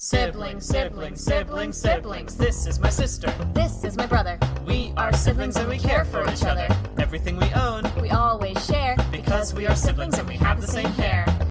Siblings, siblings, siblings, siblings. This is my sister. This is my brother. We are siblings and we care for each other. Everything we own We always share because we are siblings and we have the same hair.